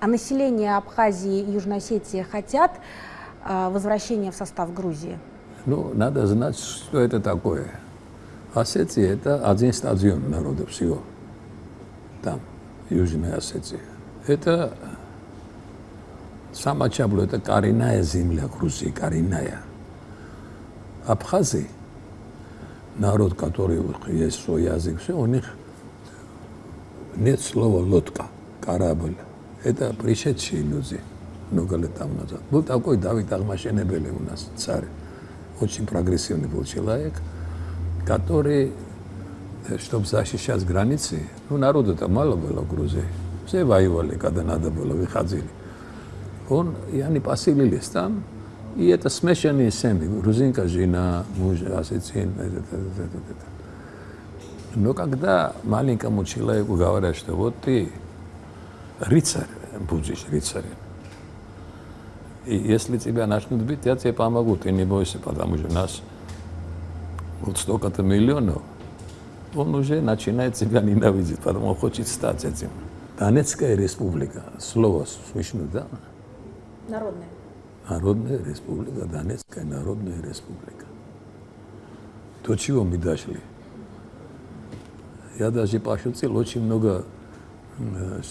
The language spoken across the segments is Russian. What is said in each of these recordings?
А население Абхазии и Южной Осетии хотят э, возвращения в состав Грузии? Ну, надо знать, что это такое. Осетия – это один стадион народа всего. Там, Южная Осетия. Это сама Чабло, это коренная земля Грузии, коренная. Абхазия, народ, который есть свой язык, все, у них нет слова лодка, корабль. Это пришедшие люди много лет там назад. Был такой Давид Ахмашенебели у нас, царь. Очень прогрессивный был человек, который, чтобы защищать границы, ну, народу-то мало было в Грузии. Все воевали, когда надо было, выходили. Он, и они поселились там, и это смешанные семьи. Грузинка, жена, муж, осетин, это, это, это, это. Но когда маленькому человеку говорят, что вот ты рыцарь, будешь рыцарем, и если тебя начнут бить, я тебе помогу, ты не бойся, потому что нас вот столько-то миллионов, он уже начинает тебя ненавидеть, потому что хочет стать этим. Донецкая республика, слово слышно, да? Народная. Народная республика, Донецкая народная республика. До чего мы дошли? Я даже пошутил, очень много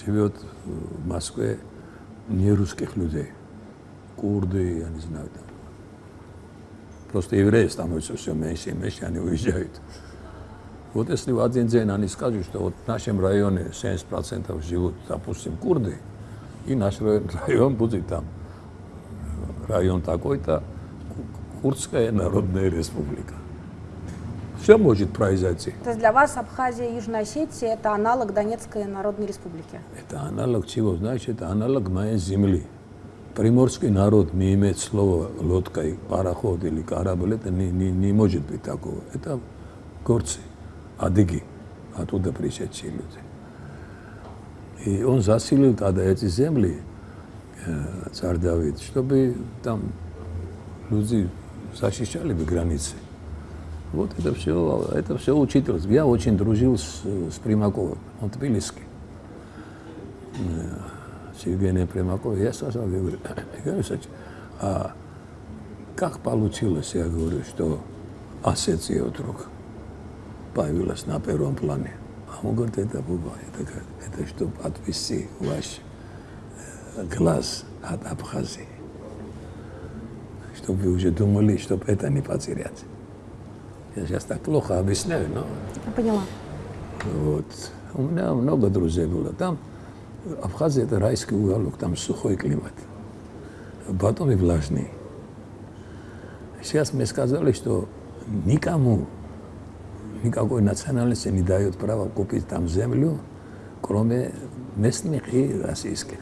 живет в Москве не русских людей. Курды, я не знаю, там. Просто евреи становятся все меньше и меньше, они уезжают. Вот если в один день они скажут, что вот в нашем районе 70% живут, допустим, курды, и наш район будет там, район такой-то, Курдская Народная Республика все может произойти. То есть для вас Абхазия и Южная Осетия – это аналог Донецкой Народной Республики? Это аналог чего? Значит, это аналог моей земли. Приморский народ не имеет слова лодка, пароход или корабль. Это не, не, не может быть такого. Это горцы, адыги, оттуда пришедшие люди. И он заселил тогда эти земли, э, царь Давид, чтобы там люди защищали бы границы. Вот это все, это все учитывалось. Я очень дружил с, с Примаковым, он тбилисский. С Евгением Примаковым. Я сказал, я говорю, Евгений а как получилось, я говорю, что Осетия вдруг появилась на первом плане? А он говорит, это Буба, это, это чтобы отвести ваш глаз от Абхазии. Чтобы вы уже думали, чтобы это не потерять. Я сейчас так плохо объясняю, но... Я поняла. Вот. У меня много друзей было там. Абхазия – это райский уголок, там сухой климат. Потом и влажный. Сейчас мне сказали, что никому, никакой национальности не дают право купить там землю, кроме местных и российских.